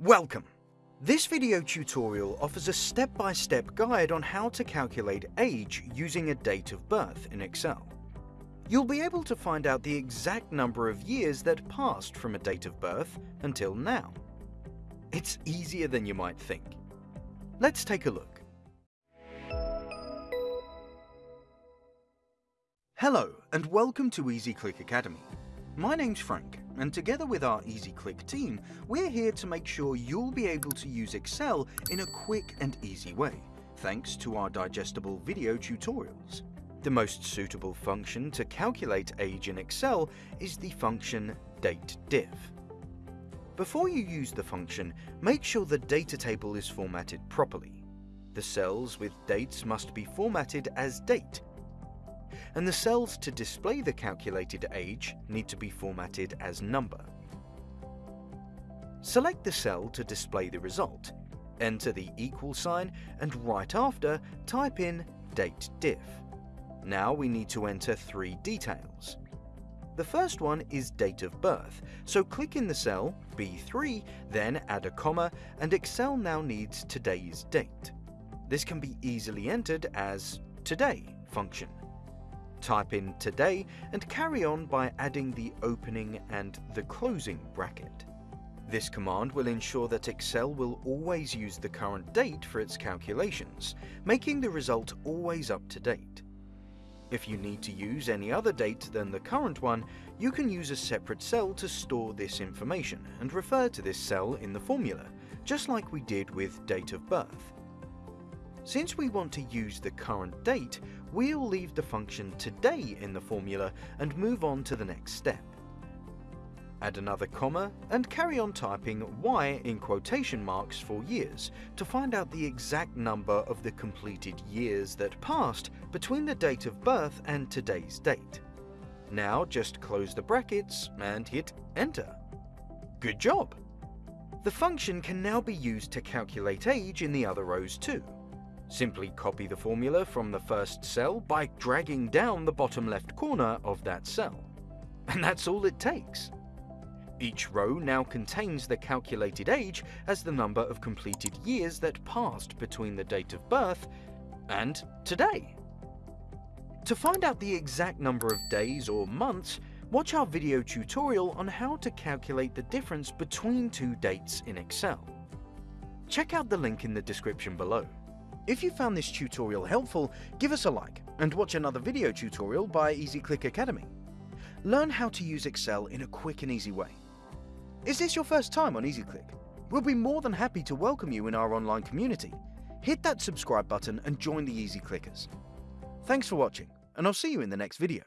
Welcome! This video tutorial offers a step-by-step guide on how to calculate age using a date of birth in Excel. You'll be able to find out the exact number of years that passed from a date of birth until now. It's easier than you might think. Let's take a look. Hello and welcome to EasyClick Academy. My name's Frank, and together with our EasyClick team, we're here to make sure you'll be able to use Excel in a quick and easy way, thanks to our digestible video tutorials. The most suitable function to calculate age in Excel is the function DATEDIF. Before you use the function, make sure the data table is formatted properly. The cells with dates must be formatted as date and the cells to display the calculated age need to be formatted as number. Select the cell to display the result, enter the equal sign, and right after, type in date diff. Now we need to enter three details. The first one is date of birth, so click in the cell B3, then add a comma, and Excel now needs today's date. This can be easily entered as today function. Type in today and carry on by adding the opening and the closing bracket. This command will ensure that Excel will always use the current date for its calculations, making the result always up to date. If you need to use any other date than the current one, you can use a separate cell to store this information and refer to this cell in the formula, just like we did with date of birth. Since we want to use the current date, we'll leave the function today in the formula and move on to the next step. Add another comma and carry on typing Y in quotation marks for years to find out the exact number of the completed years that passed between the date of birth and today's date. Now just close the brackets and hit enter. Good job! The function can now be used to calculate age in the other rows too. Simply copy the formula from the first cell by dragging down the bottom left corner of that cell. And that's all it takes. Each row now contains the calculated age as the number of completed years that passed between the date of birth and today. To find out the exact number of days or months, watch our video tutorial on how to calculate the difference between two dates in Excel. Check out the link in the description below. If you found this tutorial helpful, give us a like and watch another video tutorial by EasyClick Academy. Learn how to use Excel in a quick and easy way. Is this your first time on EasyClick? We'll be more than happy to welcome you in our online community. Hit that subscribe button and join the Easy Clickers. Thanks for watching, and I'll see you in the next video.